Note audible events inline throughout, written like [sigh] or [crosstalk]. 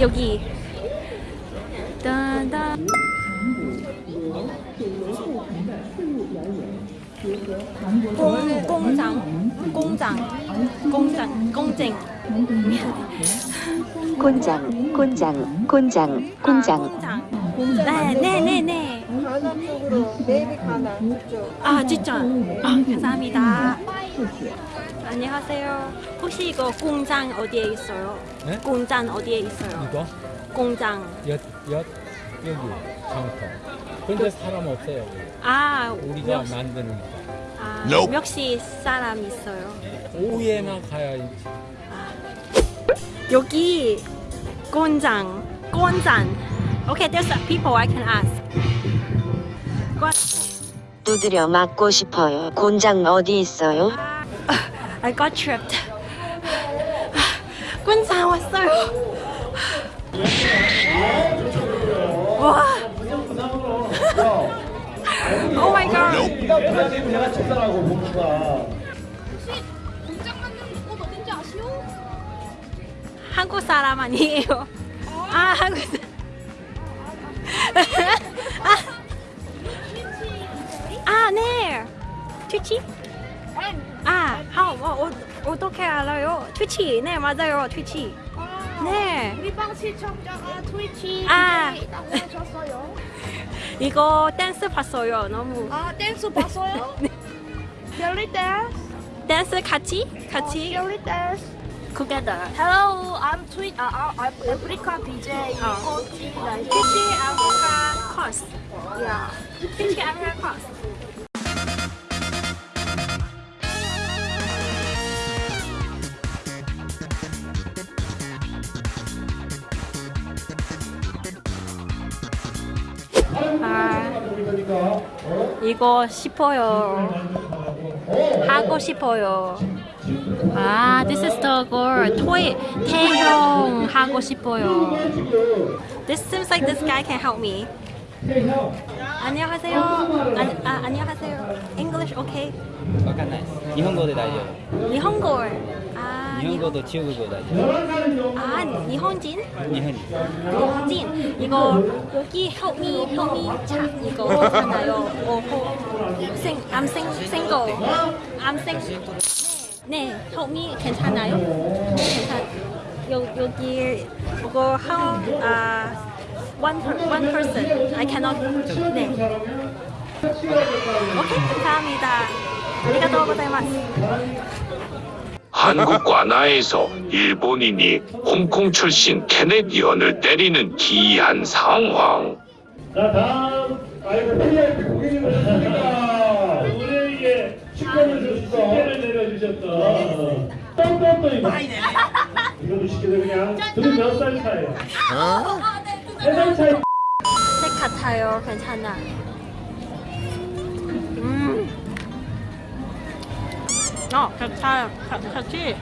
여기. 딴딴. 공, 공장, 공장, 공장, 공쟁. 곤장, 곤장, 곤장, 곤장. 공장. 네, 네, 네, 네. 가나 쪽으로 네이비 가나. 아, 진짜. 아, 감사합니다. 안녕하세요. 혹시 이거 공장 어디에 있어요? 네? 공장 어디에 있어요? 이거 공장. 엿, 엿 여기 장터. 근데 사람 없어요. 여기. 아, 우리가 몇, 만드는 거. 아, 몇시 사람 있어요? 오후에나 가야 있지. 여기 공장, 공장. Okay, there's people I can ask. 관- 두드려 맞고 싶어요. 곤장 어디 있어요? I got tripped. 군산 왔어요. 와. Oh my god. 네가 브라질 내가 쳤다라고 목수가 한국 사람 아니에요. 아, 한국 사람. 아, 아, 네. 트위치? 아, 하, 어, 어, 어 떻게 알아요? 트위치, 네, 맞아요, 트위치. 네. 우리 방 시청자가 트위치 아. 에 있다고 하셨어요. [laughs] 이거 댄스 봤어요, 너무. 아 댄스 봤어요? [laughs] 벨리 댄스? 댄스 같이? 같이? 벨리 댄스. Together. Hello, I'm Tweet. Uh, I'm Africa DJ. 어. Coach like 트위치 아프 아, 이거 싶어요. 하고 싶어요. 아, this is the girl. 토이 태형 하고 싶어요. This seems like this guy can help me. 안녕하세요. 안, 아, 안녕하세요. English okay? わかんない日本語で大丈 일본어. 아, 夫日本語と中国語大丈夫 아, 일본인? 日本に 일본인. 이거 여기 help me, help me. 자, 이거 괜찮아요. 어, 어, 생, I'm sing, single. I'm single. 네, 네, help me 괜찮아요? 괜찮. 여, 여기 이거 how 아 one per, one person. I cannot. 네. 오케이, 감사합니다. 아리가또 고자이마스. 한국 관아에서 일본인이 홍콩 출신 캐네디언을 때리는 기이한 상황. 자 다음 아이고 VIP 고객님 오셨습니다 우리에게 식권을 주셨어 식권을 내려주셨던 똥똥똥이 이것도 시켜서 그냥 둘이 몇살 차이에요? 색 같아요. 괜찮아. 음. 어, 괜찮아. 가- 같이.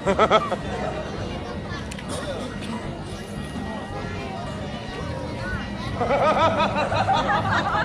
[laughs]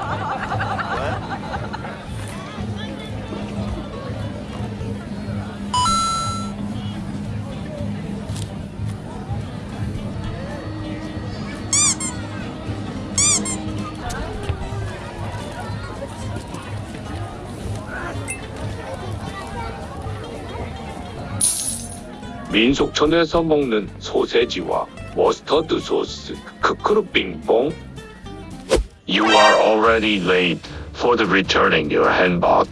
민속촌에서 먹는 소세지와 머스터드 소스 크크루 빙봉. You are already late for the returning your handbag.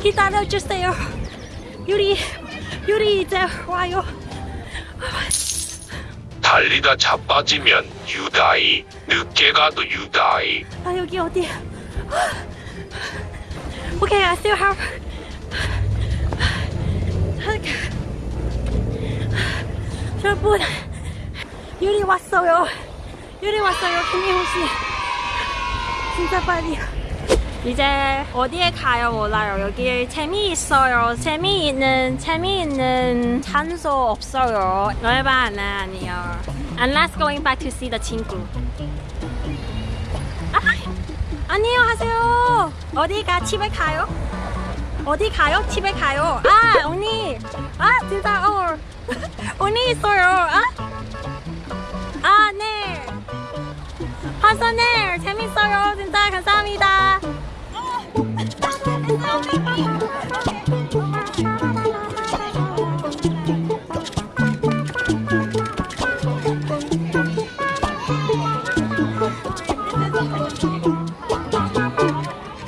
기다려주세요. 유리, 유리 이제 와요. 달리다 자빠지면 you die, 늦게 가도 you die. 아 여기 어디야? Okay, I still have. 여러분, 유리 왔어요. 유리 왔어요, 김미호 씨. 진짜 빨리. 이제 어디에 가요 몰라요. 여기 재미있어요. 재미있는 재미있는 장소 없어요. 열반 아니요. Unless going back to see the 친구. 아, 안녕하세요. 어디가 집에 가요? 어디 가요? 집에 가요. 아 언니. 아 진짜 어. [laughs] 언니 있어요. 아? 아네. 화산에